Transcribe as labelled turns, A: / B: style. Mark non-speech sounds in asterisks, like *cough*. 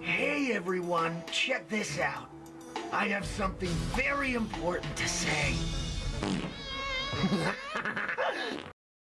A: Hey everyone, check this out. I have something very important to say. *laughs*